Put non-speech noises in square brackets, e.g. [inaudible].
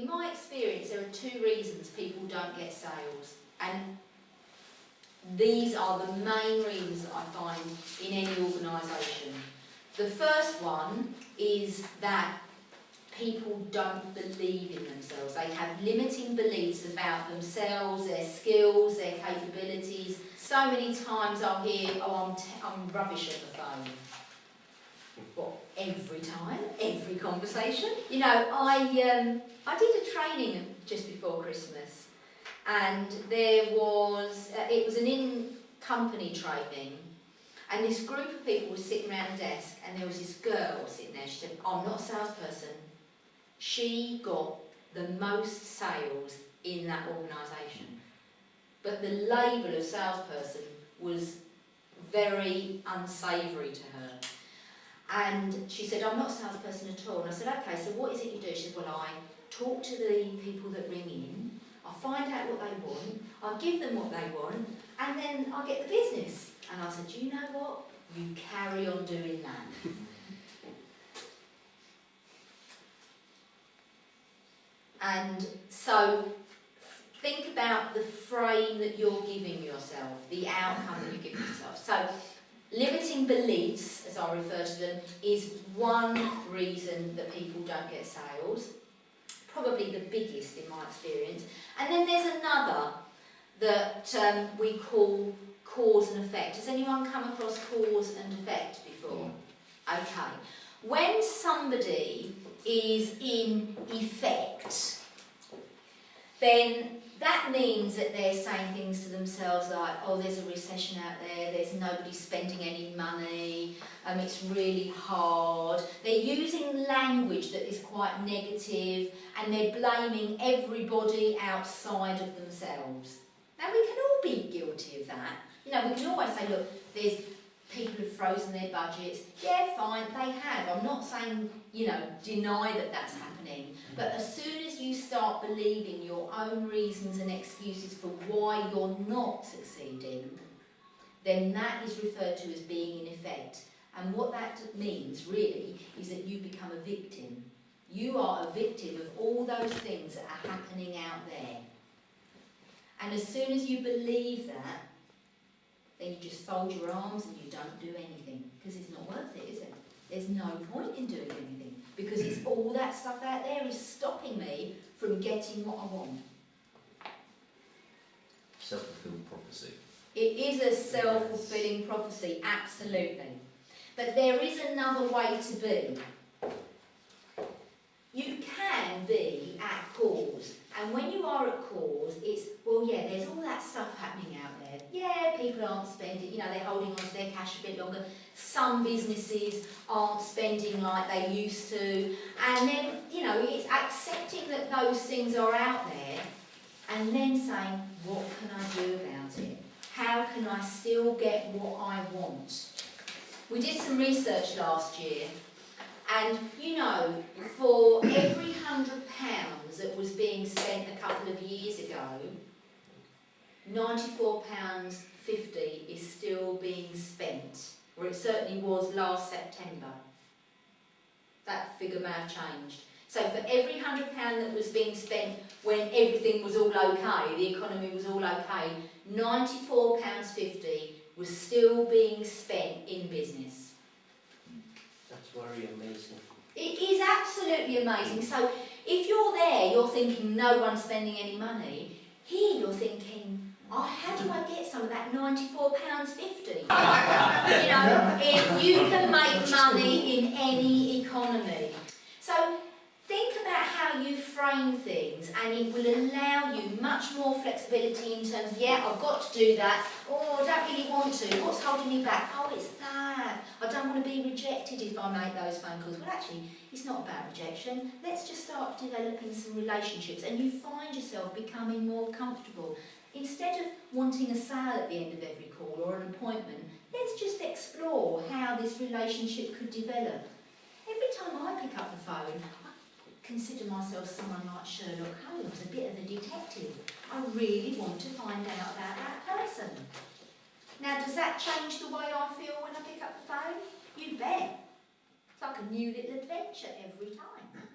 in my experience, there are two reasons people don't get sales. And these are the main reasons I find in any organisation. The first one is that people don't believe in themselves. They have limiting beliefs about themselves, their skills, their capabilities. So many times I'll hear, oh, I'm, I'm rubbish at the phone. Well, every time, every conversation. You know, I, um, I did a training just before Christmas and there was, uh, it was an in-company training and this group of people were sitting around a desk and there was this girl sitting there, she said, I'm not a salesperson. She got the most sales in that organisation. But the label of salesperson was very unsavoury to her. And she said, I'm not a salesperson at all. And I said, okay, so what is it you do? She said, well, I talk to the people that ring in, I find out what they want, I give them what they want, and then I get the business. And I said, do you know what? You carry on doing that. [laughs] and so think about the frame that you're giving yourself, the outcome that you're giving yourself. So limiting beliefs, as I refer to them, is one reason that people don't get sales. Probably the biggest in my experience. And then there's another that um, we call cause and effect. Has anyone come across cause and effect before? Okay. When somebody is in effect, then that means that they're saying things to themselves like, oh, there's a recession out there, there's nobody spending any money, um, it's really hard. They're using language that is quite negative and they're blaming everybody outside of themselves. Now, we can all be guilty of that. You know, we can always say, look, there's people who've frozen their budgets. Yeah, fine, they have. I'm not saying, you know, deny that that's happening. But as soon as you start believing your own reasons and excuses for why you're not succeeding, then that is referred to as being in effect. And what that means, really, is that you become a victim. You are a victim of all those things that are happening out there. And as soon as you believe that, then you just fold your arms and you don't do anything because it's not worth it, is it? There's no point in doing anything because it's all that stuff out there is stopping me from getting what I want. Self-fulfilling prophecy. It is a self-fulfilling prophecy, absolutely. But there is another way to be. You can be at cause. And when you are at cause, well, yeah, there's all that stuff happening out there. Yeah, people aren't spending, you know, they're holding on to their cash a bit longer. Some businesses aren't spending like they used to. And then, you know, it's accepting that those things are out there and then saying, what can I do about it? How can I still get what I want? We did some research last year and, you know, for every hundred pounds that was being spent a couple of years ago, £94.50 is still being spent, or it certainly was last September. That figure may have changed. So for every hundred pound that was being spent when everything was all okay, the economy was all okay, £94.50 was still being spent in business. That's very amazing. It is absolutely amazing. So if you're there, you're thinking no one's spending any money. Here you're thinking, oh, how do I get some of that £94.50? you know, if you can make money in any economy. So think about how you frame things and it will allow you much more flexibility in terms of, yeah, I've got to do that. Oh, I don't really want to. What's holding me back? Oh, it's that. I don't want to be rejected if I make those phone calls. Well, actually, it's not about rejection. Let's just start developing some relationships and you find yourself becoming more comfortable. Instead of wanting a sale at the end of every call or an appointment, let's just explore how this relationship could develop. Every time I pick up the phone, I consider myself someone like Sherlock Holmes, a bit of a detective. I really want to find out about that person. Now, does that change the way I feel when I pick up the phone? You bet. It's like a new little adventure every time.